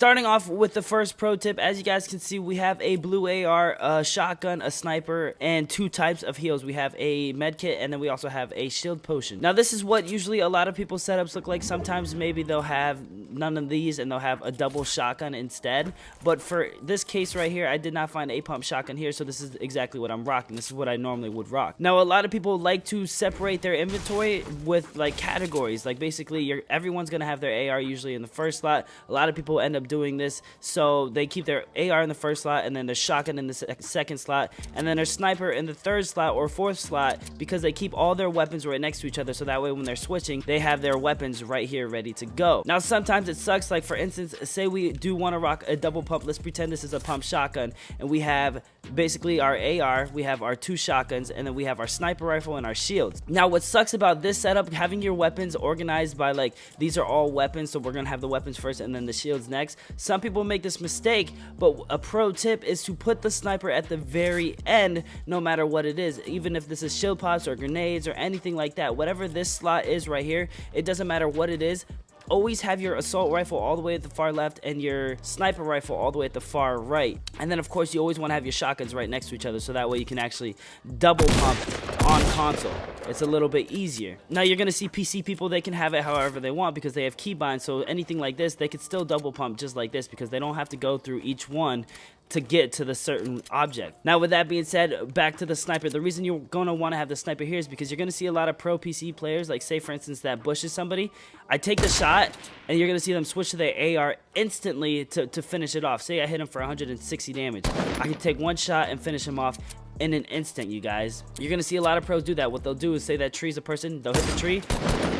Starting off with the first pro tip, as you guys can see, we have a blue AR, a shotgun, a sniper, and two types of heals. We have a med kit, and then we also have a shield potion. Now, this is what usually a lot of people's setups look like. Sometimes maybe they'll have none of these, and they'll have a double shotgun instead. But for this case right here, I did not find a pump shotgun here, so this is exactly what I'm rocking. This is what I normally would rock. Now, a lot of people like to separate their inventory with like categories. Like basically, everyone's gonna have their AR usually in the first slot. A lot of people end up doing this, so they keep their AR in the first slot, and then their shotgun in the se second slot, and then their sniper in the third slot or fourth slot because they keep all their weapons right next to each other. So that way, when they're switching, they have their weapons right here ready to go. Now, sometimes it sucks. Like for instance, say we do want to rock a double pump. Let's pretend this is a pump shotgun, and we have basically our AR, we have our two shotguns, and then we have our sniper rifle and our shields. Now, what sucks about this setup, having your weapons organized by like, these are all weapons, so we're gonna have the weapons first and then the shields next. Some people make this mistake, but a pro tip is to put the sniper at the very end, no matter what it is. Even if this is shield pots or grenades or anything like that, whatever this slot is right here, it doesn't matter what it is, always have your assault rifle all the way at the far left and your sniper rifle all the way at the far right. And then of course you always want to have your shotguns right next to each other so that way you can actually double pump on console. It's a little bit easier. Now you're going to see PC people, they can have it however they want because they have keybinds. So anything like this, they could still double pump just like this because they don't have to go through each one to get to the certain object. Now with that being said, back to the sniper. The reason you're going to want to have the sniper here is because you're going to see a lot of pro PC players, like say for instance that bushes somebody. I take the shot and you're going to see them switch to their AR instantly to, to finish it off. Say I hit him for 160 damage. I can take one shot and finish him off in an instant, you guys. You're going to see a lot of pros do that. What they'll do is say that tree's a person, they'll hit the tree,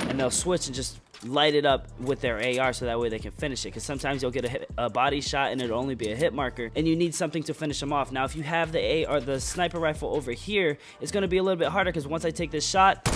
and they'll switch and just light it up with their AR so that way they can finish it. Because sometimes you'll get a, hit, a, body shot and it'll only be a hit marker, and you need something to finish them off. Now, if you have the A or the sniper rifle over here, it's going to be a little bit harder because once I take this shot,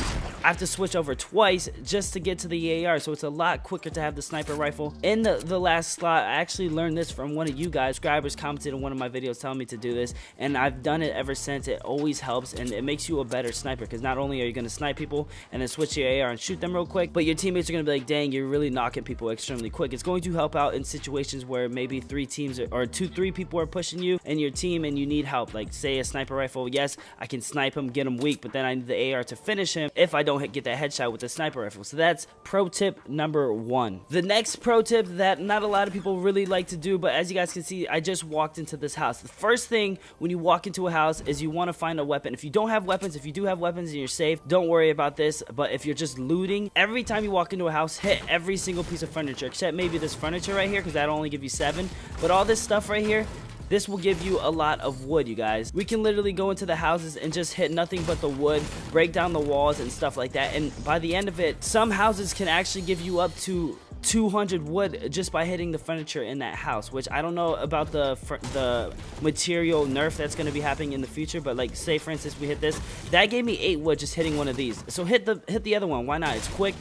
I have to switch over twice just to get to the AR, so it's a lot quicker to have the sniper rifle. In the, the last slot, I actually learned this from one of you guys. Subscribers commented in one of my videos telling me to do this, and I've done it ever since. It always helps, and it makes you a better sniper, because not only are you going to snipe people and then switch your AR and shoot them real quick, but your teammates are going to be like, dang, you're really knocking people extremely quick. It's going to help out in situations where maybe three teams or two, three people are pushing you and your team and you need help. Like, say a sniper rifle, yes, I can snipe him, get him weak, but then I need the AR to finish him if I don't hit, get that headshot with the sniper rifle. So that's pro tip number one. The next pro tip that not a lot of people really like to do, but as you guys can see, I just walked into this house. The first thing when you walk into a house is you want to find a weapon. If you don't have weapons, if you do have weapons and you're safe, don't worry about this. But if you're just looting, every time you walk into a house, hit every single piece of furniture, except maybe this furniture right here, because that'll only give you seven. But all this stuff right here, this will give you a lot of wood, you guys. We can literally go into the houses and just hit nothing but the wood, break down the walls and stuff like that. And by the end of it, some houses can actually give you up to 200 wood just by hitting the furniture in that house which I don't know about the the material nerf that's going to be happening in the future but like say for instance we hit this that gave me 8 wood just hitting one of these so hit the hit the other one why not it's quick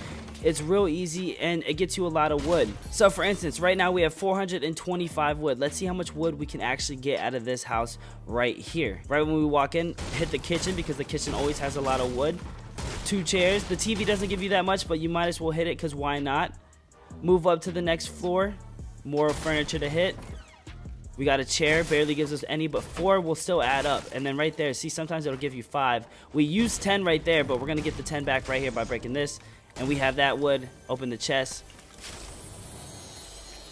it's real easy and it gets you a lot of wood. So for instance, right now we have 425 wood. Let's see how much wood we can actually get out of this house right here. Right when we walk in, hit the kitchen because the kitchen always has a lot of wood. Two chairs. The TV doesn't give you that much, but you might as well hit it because why not? Move up to the next floor. More furniture to hit. We got a chair, barely gives us any, but four will still add up. And then right there, see, sometimes it'll give you five. We use 10 right there, but we're going to get the 10 back right here by breaking this. And we have that wood. Open the chest.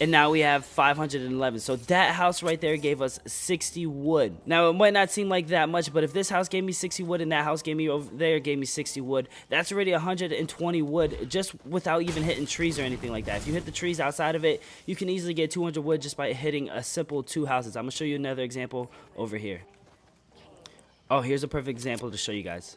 And now we have 511. So that house right there gave us 60 wood. Now, it might not seem like that much, but if this house gave me 60 wood and that house gave me over there gave me 60 wood, that's already 120 wood just without even hitting trees or anything like that. If you hit the trees outside of it, you can easily get 200 wood just by hitting a simple two houses. I'm going to show you another example over here. Oh, here's a perfect example to show you guys.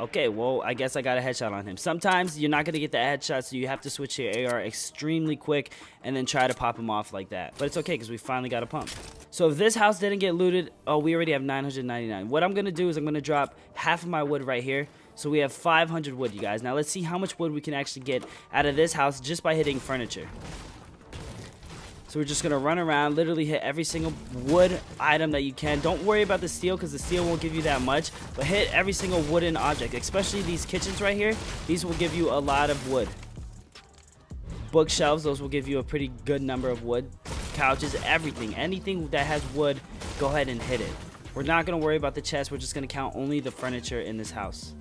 Okay, well, I guess I got a headshot on him. Sometimes you're not going to get the headshot, so you have to switch your AR extremely quick and then try to pop him off like that. But it's okay because we finally got a pump. So if this house didn't get looted, oh, we already have 999. What I'm going to do is I'm going to drop half of my wood right here. So we have 500 wood, you guys. Now let's see how much wood we can actually get out of this house just by hitting furniture. So we're just going to run around, literally hit every single wood item that you can. Don't worry about the steel because the steel won't give you that much. But hit every single wooden object, especially these kitchens right here. These will give you a lot of wood. bookshelves. Those will give you a pretty good number of wood. Couches, everything. Anything that has wood, go ahead and hit it. We're not going to worry about the chest. We're just going to count only the furniture in this house.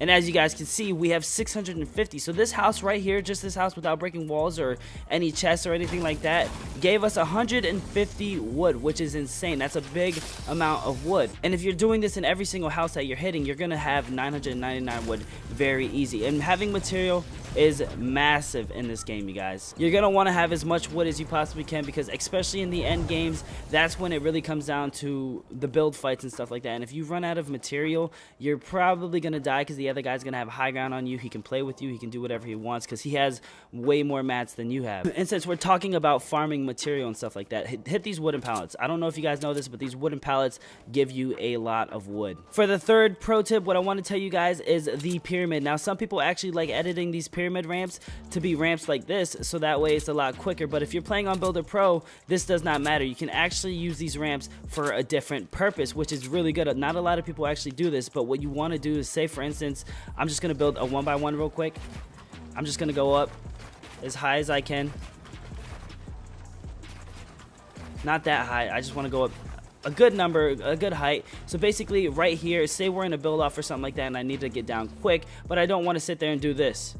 And as you guys can see, we have 650. So this house right here, just this house without breaking walls or any chests or anything like that, gave us 150 wood, which is insane. That's a big amount of wood. And if you're doing this in every single house that you're hitting, you're going to have 999 wood very easy. And having material is massive in this game, you guys. You're going to want to have as much wood as you possibly can because especially in the end games, that's when it really comes down to the build fights and stuff like that. And if you run out of material, you're probably going to die because the other guy's going to have high ground on you. He can play with you. He can do whatever he wants because he has way more mats than you have. And since we're talking about farming material and stuff like that, hit, hit these wooden pallets. I don't know if you guys know this, but these wooden pallets give you a lot of wood. For the third pro tip, what I want to tell you guys is the pyramid. Now, some people actually like editing these pyramid ramps to be ramps like this, so that way it's a lot quicker. But if you're playing on Builder Pro, this does not matter. You can actually use these ramps for a different purpose, which is really good. Not a lot of people actually do this, but what you want to do is say, for instance, I'm just going to build a one by one real quick. I'm just going to go up as high as I can. Not that high. I just want to go up a good number, a good height. So basically right here, say we're in a build off or something like that and I need to get down quick, but I don't want to sit there and do this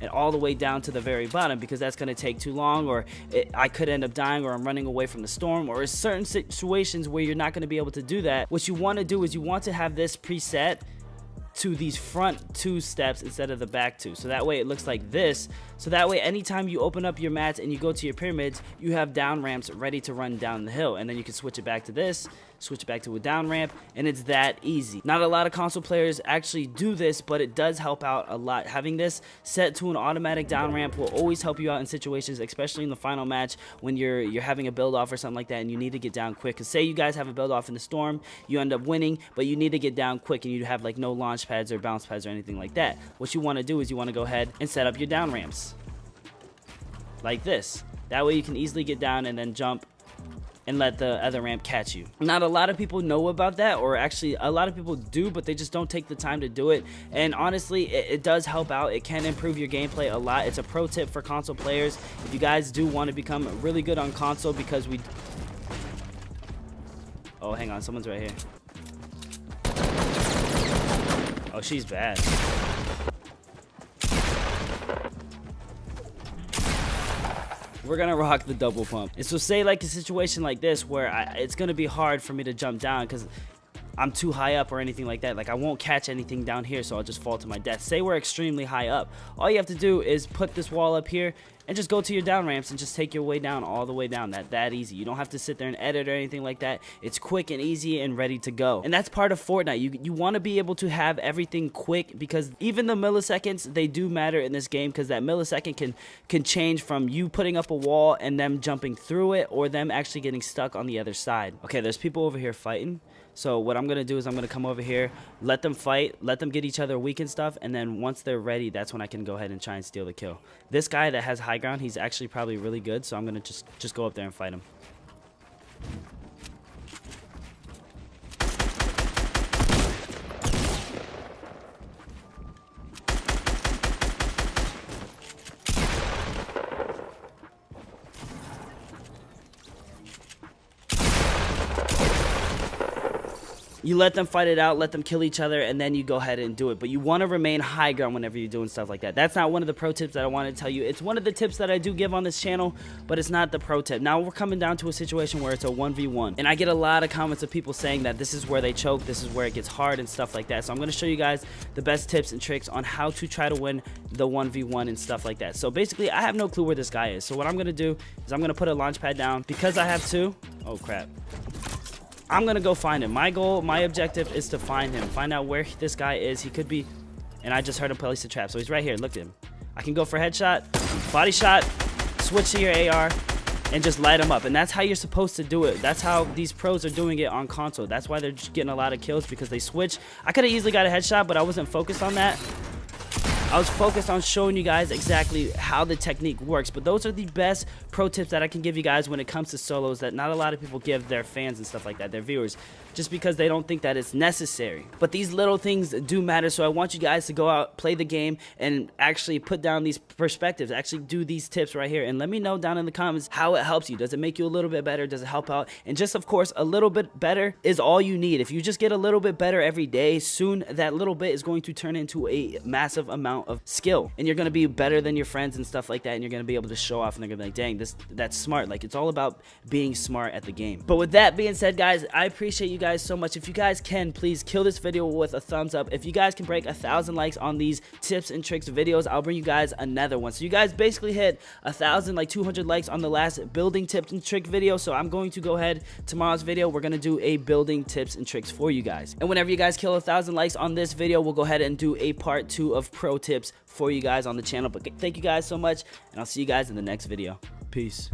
and all the way down to the very bottom because that's going to take too long or it, I could end up dying or I'm running away from the storm or certain situations where you're not going to be able to do that. What you want to do is you want to have this preset to these front two steps instead of the back two. So that way it looks like this. So that way anytime you open up your mats and you go to your pyramids, you have down ramps ready to run down the hill. And then you can switch it back to this, switch it back to a down ramp, and it's that easy. Not a lot of console players actually do this, but it does help out a lot. Having this set to an automatic down ramp will always help you out in situations, especially in the final match when you're you're having a build off or something like that and you need to get down quick. Cause say you guys have a build off in the storm, you end up winning, but you need to get down quick and you have like no launch pads or bounce pads or anything like that. What you want to do is you want to go ahead and set up your down ramps like this. That way you can easily get down and then jump and let the other ramp catch you. Not a lot of people know about that, or actually a lot of people do, but they just don't take the time to do it. And honestly, it, it does help out. It can improve your gameplay a lot. It's a pro tip for console players. If you guys do want to become really good on console because we... Oh, hang on. Someone's right here. Oh, she's bad. We're gonna rock the double pump. And so say like a situation like this where I, it's gonna be hard for me to jump down because I'm too high up or anything like that. Like I won't catch anything down here, so I'll just fall to my death. Say we're extremely high up. All you have to do is put this wall up here and just go to your down ramps and just take your way down all the way down. That that easy. You don't have to sit there and edit or anything like that. It's quick and easy and ready to go. And that's part of Fortnite. You you want to be able to have everything quick because even the milliseconds they do matter in this game because that millisecond can can change from you putting up a wall and them jumping through it or them actually getting stuck on the other side. Okay, there's people over here fighting. So what I'm going to do is I'm going to come over here, let them fight, let them get each other weak and stuff, and then once they're ready, that's when I can go ahead and try and steal the kill. This guy that has high ground, he's actually probably really good, so I'm going to just, just go up there and fight him. You let them fight it out, let them kill each other, and then you go ahead and do it. But you want to remain high ground whenever you're doing stuff like that. That's not one of the pro tips that I want to tell you. It's one of the tips that I do give on this channel, but it's not the pro tip. Now we're coming down to a situation where it's a 1v1. And I get a lot of comments of people saying that this is where they choke, this is where it gets hard and stuff like that. So I'm going to show you guys the best tips and tricks on how to try to win the 1v1 and stuff like that. So basically, I have no clue where this guy is. So what I'm going to do is I'm going to put a launch pad down. Because I have two, oh crap. I'm gonna go find him. My goal, my objective is to find him. Find out where this guy is. He could be, and I just heard him place a trap. So he's right here. Look at him. I can go for headshot, body shot, switch to your AR, and just light him up. And that's how you're supposed to do it. That's how these pros are doing it on console. That's why they're just getting a lot of kills because they switch. I could have easily got a headshot, but I wasn't focused on that. I was focused on showing you guys exactly how the technique works, but those are the best pro tips that I can give you guys when it comes to solos that not a lot of people give their fans and stuff like that, their viewers. Just because they don't think that it's necessary. But these little things do matter, so I want you guys to go out, play the game, and actually put down these perspectives, actually do these tips right here, and let me know down in the comments how it helps you. Does it make you a little bit better? Does it help out? And just, of course, a little bit better is all you need. If you just get a little bit better every day, soon that little bit is going to turn into a massive amount of skill, and you're going to be better than your friends and stuff like that, and you're going to be able to show off, and they're to be like, dang, this that's smart. Like, it's all about being smart at the game. But with that being said, guys, I appreciate you guys so much. If you guys can, please kill this video with a thumbs up. If you guys can break a thousand likes on these tips and tricks videos, I'll bring you guys another one. So you guys basically hit a thousand, like 200 likes on the last building tips and trick video. So I'm going to go ahead tomorrow's video. We're going to do a building tips and tricks for you guys. And whenever you guys kill a thousand likes on this video, we'll go ahead and do a part two of pro tips for you guys on the channel. But thank you guys so much, and I'll see you guys in the next video. Peace.